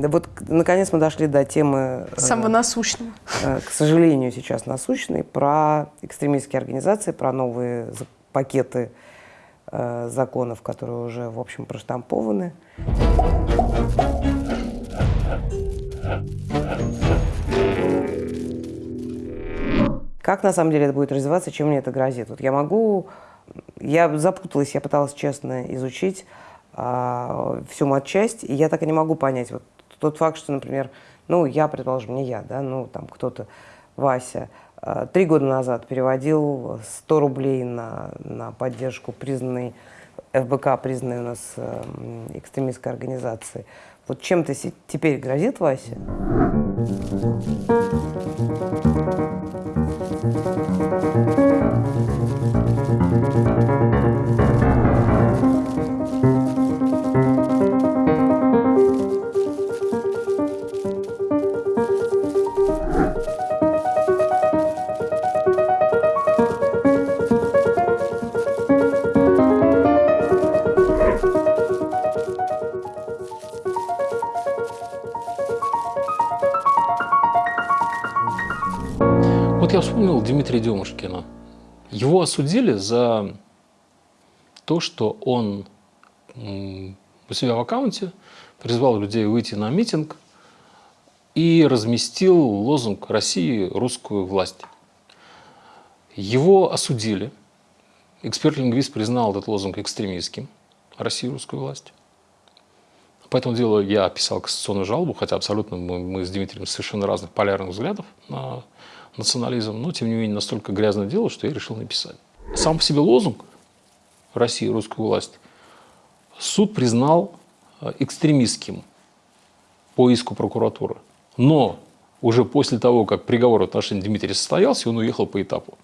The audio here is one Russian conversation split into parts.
Да вот, наконец, мы дошли до темы... э, Самого насущного. Э, к сожалению, сейчас насущной, про экстремистские организации, про новые пакеты э, законов, которые уже, в общем, проштампованы. Как на самом деле это будет развиваться, чем мне это грозит? Вот я могу, я запуталась, я пыталась честно изучить а, всю матчасть, и я так и не могу понять. Вот тот факт, что, например, ну, я, предположим, не я, да, ну, там кто-то, Вася, а, три года назад переводил 100 рублей на, на поддержку признанной, ФБК, признанной у нас э, экстремистской организации. Вот чем-то теперь грозит Вася? Дмитрия Демушкина. Его осудили за то, что он у себя в аккаунте призвал людей выйти на митинг и разместил лозунг «России – русскую власть». Его осудили. Эксперт-лингвист признал этот лозунг экстремистским «России – русскую власть». По этому делу я писал кассационную жалобу, хотя абсолютно мы, мы с Дмитрием совершенно разных полярных взглядов на национализм, но тем не менее настолько грязное дело, что я решил написать. Сам по себе лозунг России, русскую власть, суд признал э, экстремистским по иску прокуратуры. Но уже после того, как приговор в отношении Дмитрия состоялся, он уехал по этапу.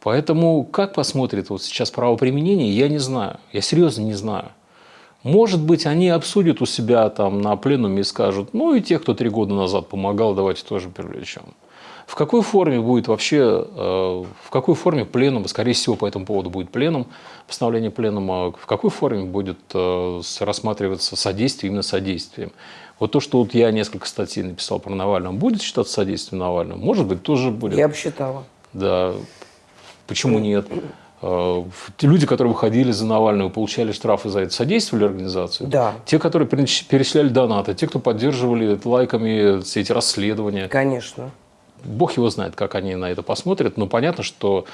Поэтому как посмотрит вот сейчас правоприменение, я не знаю. Я серьезно не знаю. Может быть, они обсудят у себя там на пленуме и скажут, ну и тех, кто три года назад помогал, давайте тоже привлечем. В какой форме будет вообще, э, в какой форме пленум, скорее всего, по этому поводу будет пленум, постановление пленума, в какой форме будет э, рассматриваться содействие, именно содействием. Вот то, что вот я несколько статей написал про Навального, будет считаться содействием Навального? Может быть, тоже будет. Я бы считала. Да. Почему нет? Э, люди, которые выходили за Навального, получали штрафы за это, содействовали организации? Да. Те, которые перечисляли донаты, те, кто поддерживали лайками все эти расследования? Конечно. Бог его знает, как они на это посмотрят, но понятно, что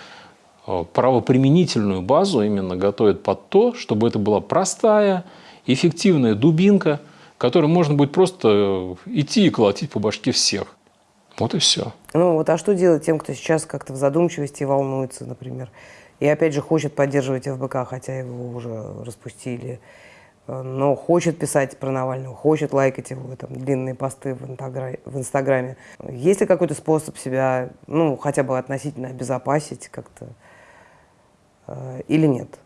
э, правоприменительную базу именно готовят под то, чтобы это была простая, эффективная дубинка, которой можно будет просто э, идти и колотить по башке всех. Вот и все. Ну вот, а что делать тем, кто сейчас как-то в задумчивости волнуется, например, и опять же хочет поддерживать ФБК, хотя его уже распустили, но хочет писать про Навального, хочет лайкать его там, длинные посты в, инстаграме, в Инстаграме. Есть ли какой-то способ себя, ну, хотя бы относительно обезопасить как-то э, или нет?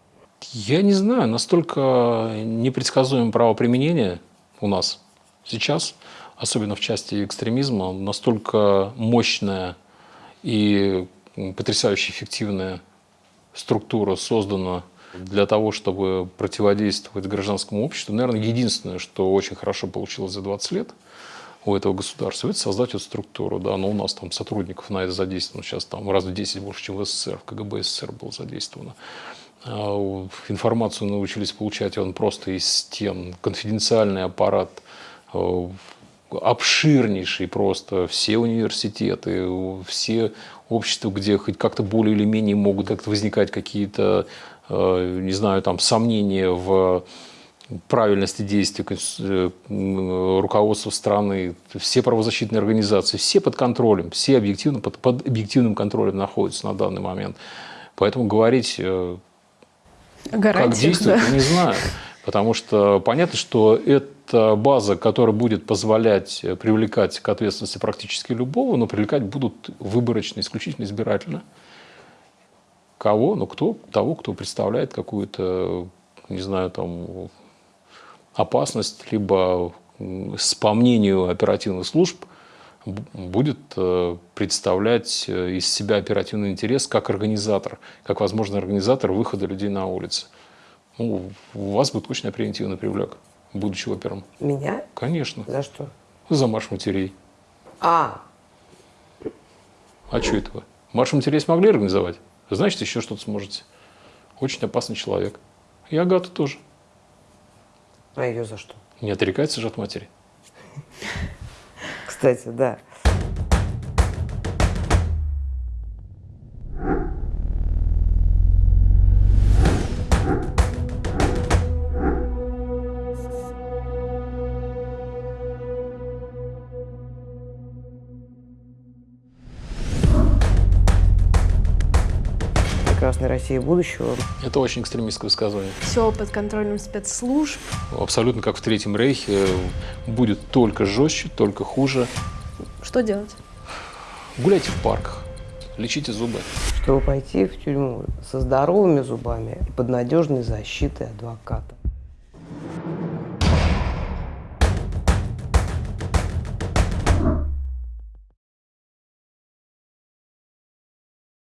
Я не знаю, настолько непредсказуемое правоприменение у нас сейчас, особенно в части экстремизма, настолько мощная и потрясающе эффективная структура создана для того, чтобы противодействовать гражданскому обществу, наверное, единственное, что очень хорошо получилось за 20 лет у этого государства, это создать эту структуру. Да, но у нас там сотрудников на это задействовано сейчас там раз в 10 больше, чем в СССР, в КГБ СССР было задействовано. А, информацию научились получать он просто из стен, конфиденциальный аппарат, а, обширнейший просто, все университеты, все общества, где хоть как-то более или менее могут как-то возникать какие-то Э, не знаю, там, сомнения в правильности действий э, руководства страны, все правозащитные организации, все под контролем, все объективно, под, под объективным контролем находятся на данный момент. Поэтому говорить, э, как действовать, да. не знаю. Потому что понятно, что это база, которая будет позволять привлекать к ответственности практически любого, но привлекать будут выборочно, исключительно избирательно. Кого? Ну, кто? Того, кто представляет какую-то, не знаю, там, опасность, либо, по мнению оперативных служб, будет э, представлять э, из себя оперативный интерес как организатор, как возможный организатор выхода людей на улицы. Ну, у вас будет очень превентивный привлек. будучи опером? Меня? Конечно. За что? За марш матерей. А, А что это вы? Марш матерей смогли организовать? Значит, еще что-то сможете. Очень опасный человек. И Агата тоже. а ее за что? Не отрекается же от матери. Кстати, да. Прекрасной России будущего. Это очень экстремистское высказывание. Все под контролем спецслужб. Абсолютно как в Третьем Рейхе. Будет только жестче, только хуже. Что делать? Гуляйте в парках, лечите зубы. Чтобы пойти в тюрьму со здоровыми зубами и под надежной защитой адвоката.